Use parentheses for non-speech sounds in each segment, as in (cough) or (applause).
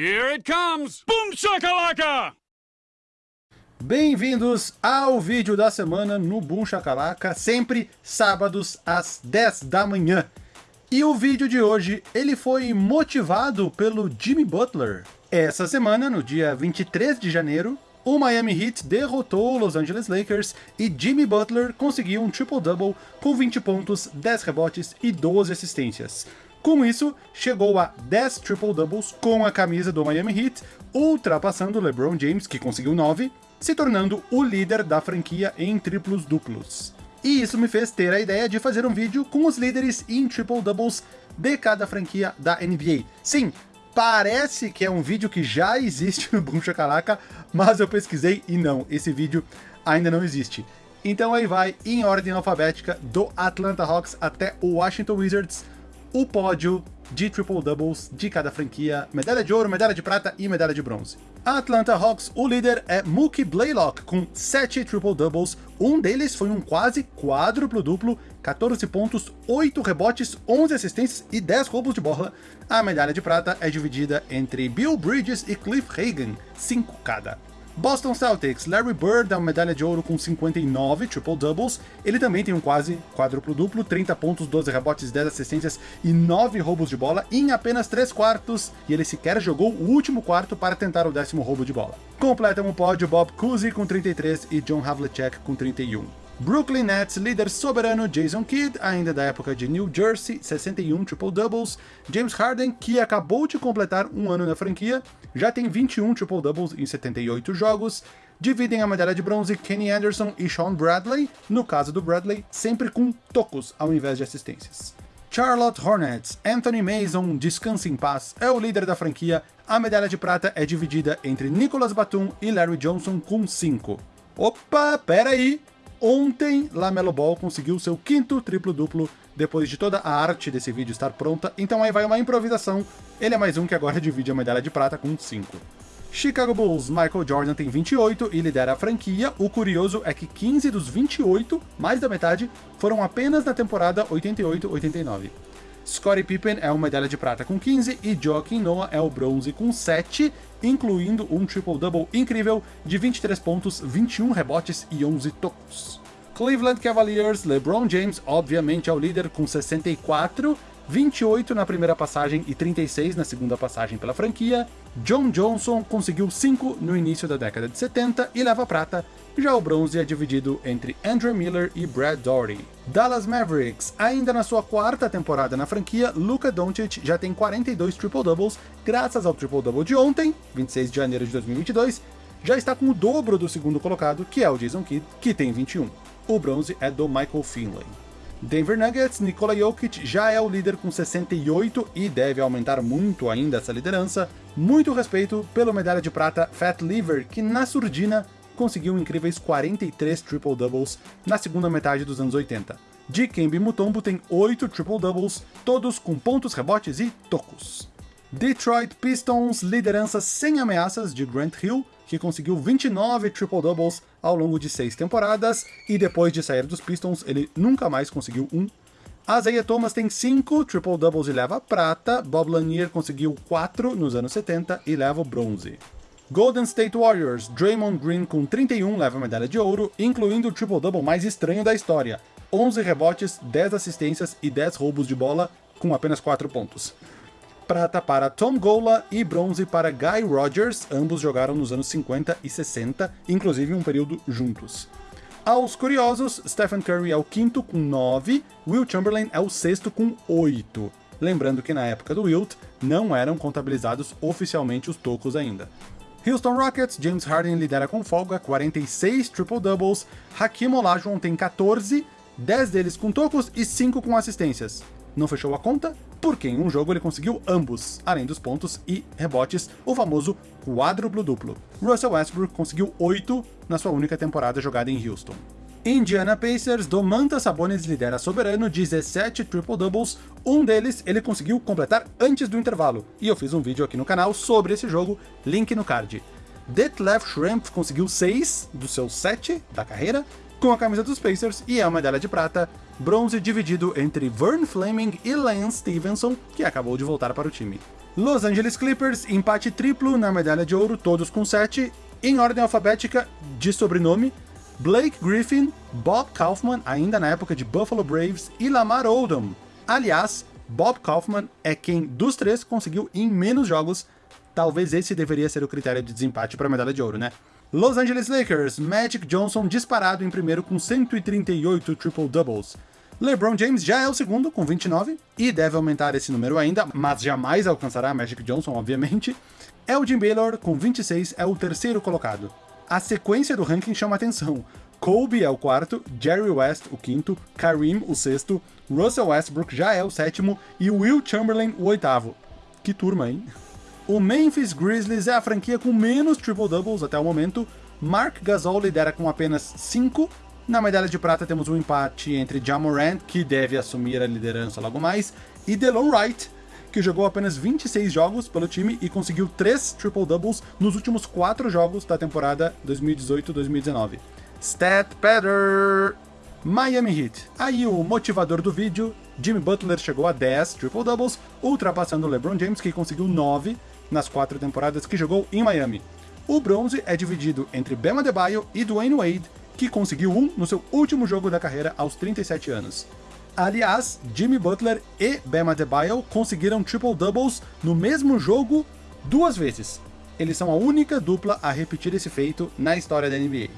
Here it comes! Boom shakalaka! Bem-vindos ao vídeo da semana no Boom Shakalaka, sempre sábados às 10 da manhã. E o vídeo de hoje, ele foi motivado pelo Jimmy Butler. Essa semana, no dia 23 de janeiro, o Miami Heat derrotou o Los Angeles Lakers e Jimmy Butler conseguiu um triple-double com 20 pontos, 10 rebotes e 12 assistências. Com isso, chegou a 10 triple-doubles com a camisa do Miami Heat, ultrapassando LeBron James, que conseguiu 9, se tornando o líder da franquia em triplos duplos. E isso me fez ter a ideia de fazer um vídeo com os líderes em triple-doubles de cada franquia da NBA. Sim, parece que é um vídeo que já existe no Boom Shakalaka, mas eu pesquisei e não, esse vídeo ainda não existe. Então aí vai, em ordem alfabética, do Atlanta Hawks até o Washington Wizards, o pódio de triple-doubles de cada franquia, medalha de ouro, medalha de prata e medalha de bronze. A Atlanta Hawks, o líder é Mookie Blaylock, com 7 triple-doubles, um deles foi um quase quádruplo-duplo, 14 pontos, 8 rebotes, 11 assistências e 10 roubos de bola. A medalha de prata é dividida entre Bill Bridges e Cliff Hagan, 5 cada. Boston Celtics, Larry Bird dá uma medalha de ouro com 59 triple-doubles, ele também tem um quase quádruplo-duplo, 30 pontos, 12 rebotes, 10 assistências e 9 roubos de bola em apenas 3 quartos, e ele sequer jogou o último quarto para tentar o décimo roubo de bola. Completam o pódio Bob Cousy com 33 e John Havlicek com 31. Brooklyn Nets, líder soberano Jason Kidd, ainda da época de New Jersey, 61 triple-doubles. James Harden, que acabou de completar um ano na franquia, já tem 21 triple-doubles em 78 jogos. Dividem a medalha de bronze Kenny Anderson e Sean Bradley, no caso do Bradley, sempre com tocos ao invés de assistências. Charlotte Hornets, Anthony Mason, descanse em paz, é o líder da franquia, a medalha de prata é dividida entre Nicholas Batum e Larry Johnson com 5. Opa, pera aí! Ontem, Lamelo Ball conseguiu seu quinto triplo-duplo depois de toda a arte desse vídeo estar pronta, então aí vai uma improvisação, ele é mais um que agora divide a medalha de prata com 5. Chicago Bulls, Michael Jordan tem 28 e lidera a franquia, o curioso é que 15 dos 28, mais da metade, foram apenas na temporada 88-89. Scottie Pippen é uma medalha de prata com 15 e Joaquim Noah é o bronze com 7, incluindo um triple-double incrível de 23 pontos, 21 rebotes e 11 tocos. Cleveland Cavaliers, LeBron James obviamente é o líder com 64, 28 na primeira passagem e 36 na segunda passagem pela franquia. John Johnson conseguiu 5 no início da década de 70 e leva prata, já o bronze é dividido entre Andrew Miller e Brad Daugherty. Dallas Mavericks, ainda na sua quarta temporada na franquia, Luka Doncic já tem 42 triple-doubles, graças ao triple-double de ontem, 26 de janeiro de 2022, já está com o dobro do segundo colocado, que é o Jason Kidd, que tem 21. O bronze é do Michael Finley. Denver Nuggets, Nikola Jokic já é o líder com 68 e deve aumentar muito ainda essa liderança. Muito respeito pelo medalha de prata Fat Lever, que na surdina conseguiu incríveis 43 triple-doubles na segunda metade dos anos 80. Dikembe Mutombo tem 8 triple-doubles, todos com pontos, rebotes e tocos. Detroit Pistons, liderança sem ameaças de Grant Hill, que conseguiu 29 triple-doubles ao longo de seis temporadas, e depois de sair dos Pistons, ele nunca mais conseguiu um. Isaiah Thomas tem 5 triple-doubles e leva prata, Bob Lanier conseguiu 4 nos anos 70 e leva o bronze. Golden State Warriors, Draymond Green com 31 leva a medalha de ouro, incluindo o triple-double mais estranho da história, 11 rebotes, 10 assistências e 10 roubos de bola, com apenas 4 pontos prata para Tom Gola e bronze para Guy Rogers, ambos jogaram nos anos 50 e 60, inclusive um período juntos. Aos curiosos, Stephen Curry é o quinto com 9, Will Chamberlain é o sexto com 8. Lembrando que na época do Wilt, não eram contabilizados oficialmente os tocos ainda. Houston Rockets, James Harden lidera com folga, 46 triple-doubles, Hakim Olajuwon tem 14, 10 deles com tocos e 5 com assistências. Não fechou a conta? porque em um jogo ele conseguiu ambos, além dos pontos e rebotes, o famoso quádruplo duplo. Russell Westbrook conseguiu 8 na sua única temporada jogada em Houston. Indiana Pacers, Domantas Sabonis lidera soberano, 17 triple-doubles, um deles ele conseguiu completar antes do intervalo, e eu fiz um vídeo aqui no canal sobre esse jogo, link no card. Detlef Schrempf conseguiu 6 dos seus 7 da carreira, com a camisa dos Pacers, e é uma medalha de prata, bronze dividido entre Vern Fleming e Lance Stevenson, que acabou de voltar para o time. Los Angeles Clippers, empate triplo na medalha de ouro, todos com 7, em ordem alfabética de sobrenome, Blake Griffin, Bob Kaufman, ainda na época de Buffalo Braves, e Lamar Odom. Aliás, Bob Kaufman é quem dos três conseguiu em menos jogos. Talvez esse deveria ser o critério de desempate para a medalha de ouro, né? Los Angeles Lakers, Magic Johnson disparado em primeiro com 138 triple-doubles. LeBron James já é o segundo, com 29, e deve aumentar esse número ainda, mas jamais alcançará Magic Johnson, obviamente. Elgin Baylor, com 26, é o terceiro colocado. A sequência do ranking chama atenção. Kobe é o quarto, Jerry West o quinto, Kareem o sexto, Russell Westbrook já é o sétimo e Will Chamberlain o oitavo. Que turma, hein? O Memphis Grizzlies é a franquia com menos triple-doubles até o momento. Mark Gasol lidera com apenas 5. Na medalha de prata temos um empate entre Jamorant, que deve assumir a liderança logo mais, e Delon Wright, que jogou apenas 26 jogos pelo time e conseguiu 3 triple-doubles nos últimos 4 jogos da temporada 2018-2019. Stat Better! Miami Heat. Aí o motivador do vídeo, Jimmy Butler chegou a 10 triple-doubles, ultrapassando LeBron James, que conseguiu 9 nas 4 temporadas que jogou em Miami. O bronze é dividido entre Bam Adebayo e Dwayne Wade, que conseguiu um no seu último jogo da carreira aos 37 anos. Aliás, Jimmy Butler e Bam Adebayo conseguiram triple-doubles no mesmo jogo duas vezes. Eles são a única dupla a repetir esse feito na história da NBA.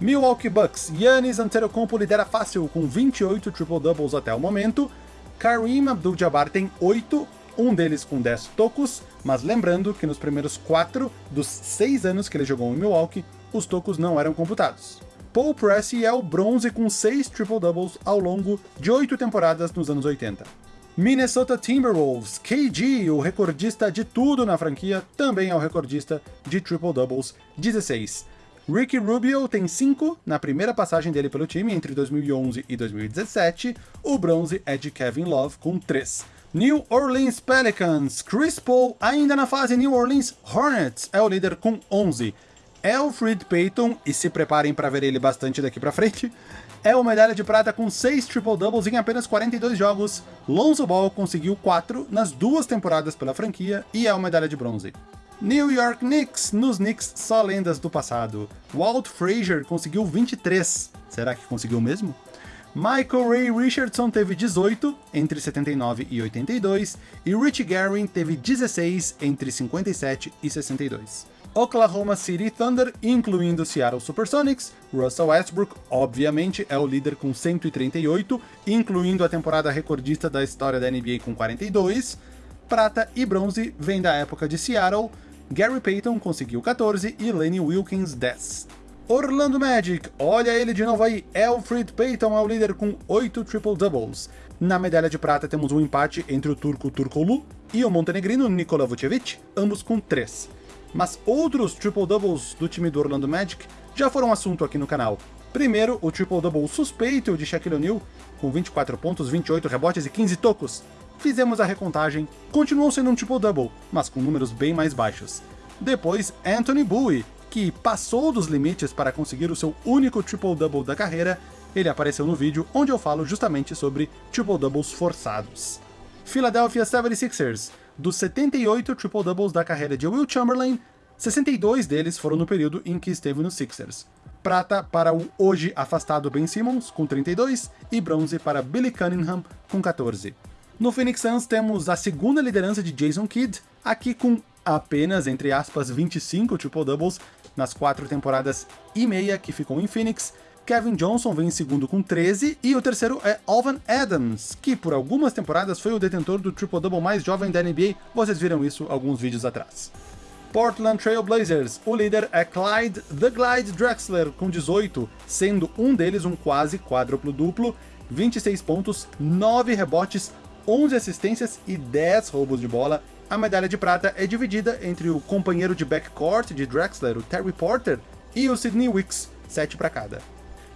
Milwaukee Bucks, Giannis Antetokounmpo lidera fácil com 28 triple-doubles até o momento. Kareem Abdul-Jabbar tem 8, um deles com 10 tocos, mas lembrando que nos primeiros 4 dos 6 anos que ele jogou em Milwaukee, os tocos não eram computados. Paul Pressey é o bronze com 6 triple-doubles ao longo de 8 temporadas nos anos 80. Minnesota Timberwolves, KG, o recordista de tudo na franquia, também é o recordista de triple-doubles, 16. Ricky Rubio tem 5 na primeira passagem dele pelo time entre 2011 e 2017, o bronze é de Kevin Love com 3. New Orleans Pelicans, Chris Paul ainda na fase New Orleans Hornets é o líder com 11. Alfred Payton, e se preparem para ver ele bastante daqui para frente, (laughs) é o medalha de prata com 6 triple-doubles em apenas 42 jogos. Lonzo Ball conseguiu 4 nas duas temporadas pela franquia e é o medalha de bronze. New York Knicks, nos Knicks só lendas do passado. Walt Frazier conseguiu 23. Será que conseguiu mesmo? Michael Ray Richardson teve 18 entre 79 e 82 e Rich Guerin teve 16 entre 57 e 62. Oklahoma City Thunder, incluindo Seattle Supersonics, Russell Westbrook, obviamente, é o líder com 138, incluindo a temporada recordista da história da NBA com 42. Prata e bronze vem da época de Seattle, Gary Payton conseguiu 14 e Lenny Wilkins 10. Orlando Magic, olha ele de novo aí, Alfred Payton é o líder com 8 triple-doubles. Na medalha de prata temos um empate entre o turco Turkoglu e o montenegrino Nikola Vucevic, ambos com 3 mas outros triple-doubles do time do Orlando Magic já foram assunto aqui no canal. Primeiro, o triple-double suspeito de Shaquille O'Neal, com 24 pontos, 28 rebotes e 15 tocos. Fizemos a recontagem, continuou sendo um triple-double, mas com números bem mais baixos. Depois, Anthony Bowie, que passou dos limites para conseguir o seu único triple-double da carreira, ele apareceu no vídeo onde eu falo justamente sobre triple-doubles forçados. Philadelphia 76ers, dos 78 triple-doubles da carreira de Will Chamberlain, 62 deles foram no período em que esteve nos Sixers. Prata para o hoje afastado Ben Simmons, com 32, e bronze para Billy Cunningham, com 14. No Phoenix Suns temos a segunda liderança de Jason Kidd, aqui com apenas, entre aspas, 25 triple-doubles nas quatro temporadas e meia que ficou em Phoenix, Kevin Johnson vem em segundo com 13, e o terceiro é Alvan Adams, que por algumas temporadas foi o detentor do triple-double mais jovem da NBA, vocês viram isso alguns vídeos atrás. Portland Trail Blazers, o líder é Clyde The Glide Drexler, com 18, sendo um deles um quase quádruplo duplo, 26 pontos, 9 rebotes, 11 assistências e 10 roubos de bola. A medalha de prata é dividida entre o companheiro de backcourt de Drexler, o Terry Porter, e o Sidney Wicks, 7 para cada.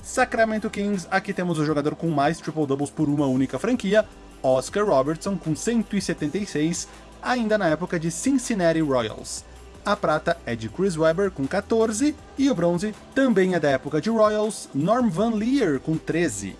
Sacramento Kings, aqui temos o jogador com mais triple-doubles por uma única franquia, Oscar Robertson, com 176, ainda na época de Cincinnati Royals. A prata é de Chris Webber, com 14, e o bronze também é da época de Royals, Norm Van Leer, com 13.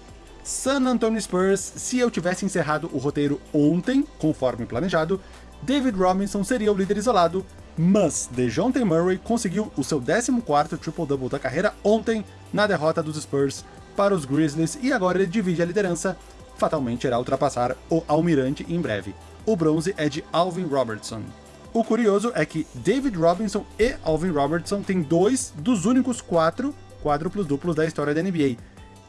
San Antonio Spurs, se eu tivesse encerrado o roteiro ontem, conforme planejado, David Robinson seria o líder isolado, mas DeJounte Murray conseguiu o seu 14º triple-double da carreira ontem na derrota dos Spurs para os Grizzlies e agora ele divide a liderança, fatalmente irá ultrapassar o Almirante em breve. O bronze é de Alvin Robertson. O curioso é que David Robinson e Alvin Robertson têm dois dos únicos quatro quádruplos duplos da história da NBA.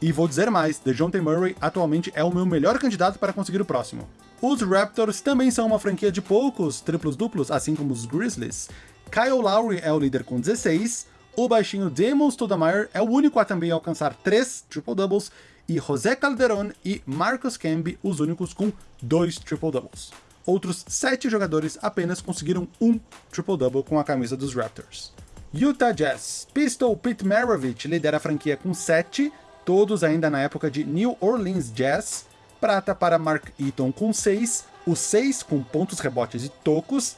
E vou dizer mais, DeJounte Murray atualmente é o meu melhor candidato para conseguir o próximo. Os Raptors também são uma franquia de poucos triplos duplos, assim como os Grizzlies. Kyle Lowry é o líder com 16, o baixinho Damon Stoudemire é o único a também alcançar 3 triple-doubles, e José Calderon e Marcus Camby os únicos com 2 triple-doubles. Outros 7 jogadores apenas conseguiram um triple-double com a camisa dos Raptors. Utah Jazz. Pistol Pete Maravich lidera a franquia com 7, todos ainda na época de New Orleans Jazz, prata para Mark Eaton com 6, o 6 com pontos, rebotes e tocos,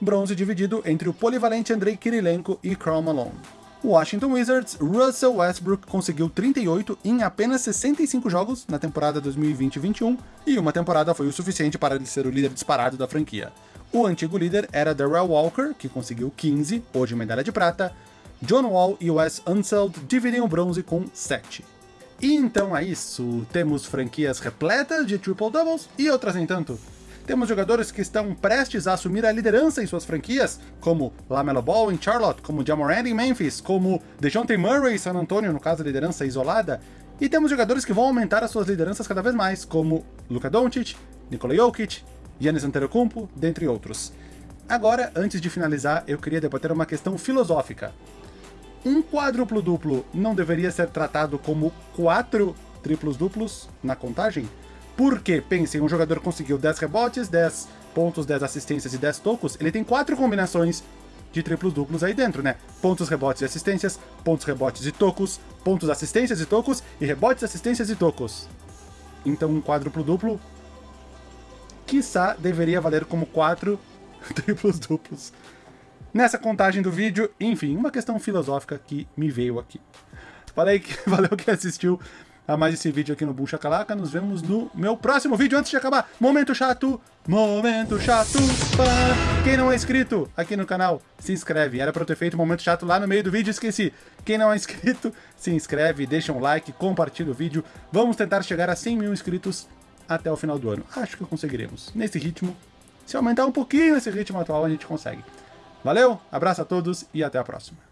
bronze dividido entre o polivalente Andrei Kirilenko e Karl Malone. Washington Wizards, Russell Westbrook conseguiu 38 em apenas 65 jogos na temporada 2020-21, e uma temporada foi o suficiente para ele ser o líder disparado da franquia. O antigo líder era Darrell Walker, que conseguiu 15, hoje medalha de prata, John Wall e Wes Unseld dividem o bronze com 7. E então é isso, temos franquias repletas de triple-doubles e outras nem tanto. Temos jogadores que estão prestes a assumir a liderança em suas franquias, como LaMelo Ball em Charlotte, como Jamoran em Memphis, como DeJounte Murray em San Antonio, no caso liderança isolada, e temos jogadores que vão aumentar as suas lideranças cada vez mais, como Luka Doncic, Nikola Jokic, Giannis Antetokounmpo, dentre outros. Agora, antes de finalizar, eu queria debater uma questão filosófica um quádruplo duplo não deveria ser tratado como quatro triplos duplos na contagem? Porque, pensem, um jogador conseguiu 10 rebotes, 10 pontos, 10 assistências e 10 tocos, ele tem quatro combinações de triplos duplos aí dentro, né? Pontos, rebotes e assistências, pontos, rebotes e tocos, pontos, assistências e tocos, e rebotes, assistências e tocos. Então um quádruplo duplo, quiçá, deveria valer como quatro (laughs) triplos duplos nessa contagem do vídeo. Enfim, uma questão filosófica que me veio aqui. Falei que (laughs) valeu que assistiu a mais esse vídeo aqui no Bucha Calaca. Nos vemos no meu próximo vídeo antes de acabar. Momento chato, momento chato. Para quem não é inscrito aqui no canal, se inscreve. Era pra eu ter feito momento chato lá no meio do vídeo, esqueci. Quem não é inscrito, (laughs) se inscreve, deixa um like, compartilha o vídeo. Vamos tentar chegar a 100 mil inscritos até o final do ano. Acho que conseguiremos. Nesse ritmo, se aumentar um pouquinho esse ritmo atual, a gente consegue. Valeu, abraço a todos e até a próxima.